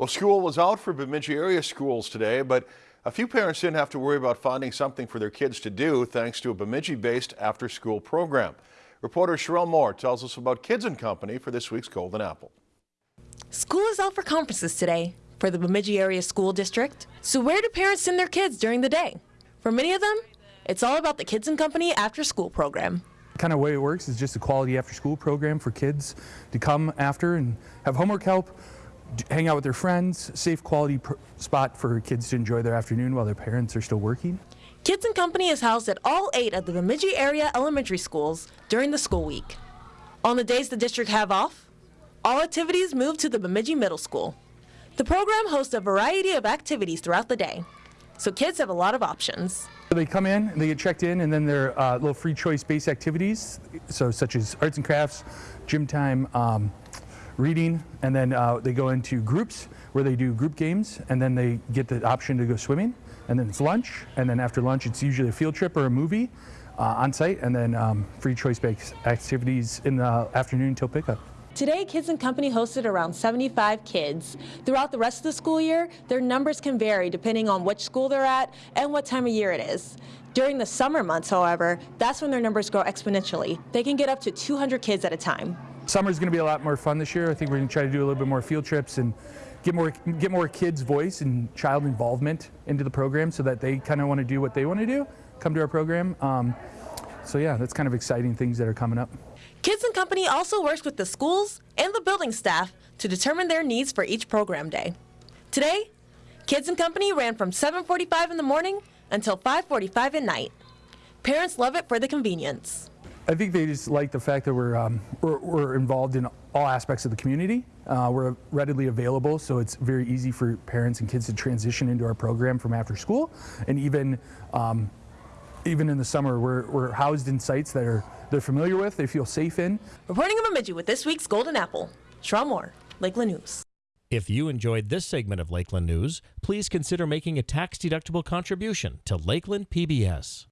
Well, school was out for Bemidji area schools today, but a few parents didn't have to worry about finding something for their kids to do thanks to a Bemidji-based after-school program. Reporter Sherelle Moore tells us about Kids and Company for this week's Golden Apple. School is out for conferences today for the Bemidji Area School District. So where do parents send their kids during the day? For many of them, it's all about the Kids and Company after school program. Kind of way it works is just a quality after school program for kids to come after and have homework help, hang out with their friends, safe quality spot for kids to enjoy their afternoon while their parents are still working. Kids and Company is housed at all eight of the Bemidji area elementary schools during the school week. On the days the district have off, all activities move to the Bemidji Middle School. The program hosts a variety of activities throughout the day, so kids have a lot of options. They come in, they get checked in, and then there are uh, little free choice based activities, so such as arts and crafts, gym time, um, reading, and then uh, they go into groups where they do group games, and then they get the option to go swimming, and then it's lunch, and then after lunch it's usually a field trip or a movie uh, on site, and then um, free choice-based activities in the afternoon until pickup. Today, Kids and Company hosted around 75 kids. Throughout the rest of the school year, their numbers can vary depending on which school they're at and what time of year it is. During the summer months, however, that's when their numbers grow exponentially. They can get up to 200 kids at a time. Summer's going to be a lot more fun this year. I think we're going to try to do a little bit more field trips and get more get more kids' voice and child involvement into the program so that they kind of want to do what they want to do, come to our program. Um, so yeah, that's kind of exciting things that are coming up. Kids and Company also works with the schools and the building staff to determine their needs for each program day. Today, Kids and Company ran from 7.45 in the morning until 5.45 at night. Parents love it for the convenience. I think they just like the fact that we're, um, we're, we're, involved in all aspects of the community. Uh, we're readily available, so it's very easy for parents and kids to transition into our program from after school. And even, um, even in the summer, we're, we're housed in sites that are they're familiar with, they feel safe in. Reporting in Bemidji with this week's Golden Apple, Sherelle Moore, Lakeland News. If you enjoyed this segment of Lakeland News, please consider making a tax-deductible contribution to Lakeland PBS.